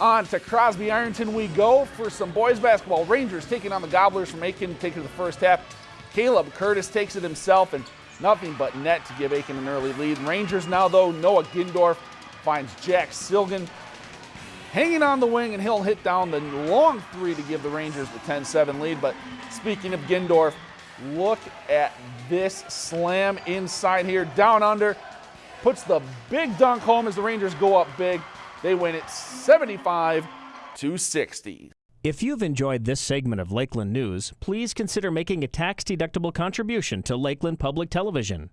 On to Crosby Ironton we go for some boys basketball. Rangers taking on the Gobblers from Aitkin, taking the first half. Caleb Curtis takes it himself and nothing but net to give Aitkin an early lead. Rangers now though, Noah Gindorf finds Jack Silgan hanging on the wing and he'll hit down the long three to give the Rangers the 10-7 lead. But speaking of Gindorf, look at this slam inside here, down under. Puts the big dunk home as the Rangers go up big. They win it 75 to 60. If you've enjoyed this segment of Lakeland News, please consider making a tax-deductible contribution to Lakeland Public Television.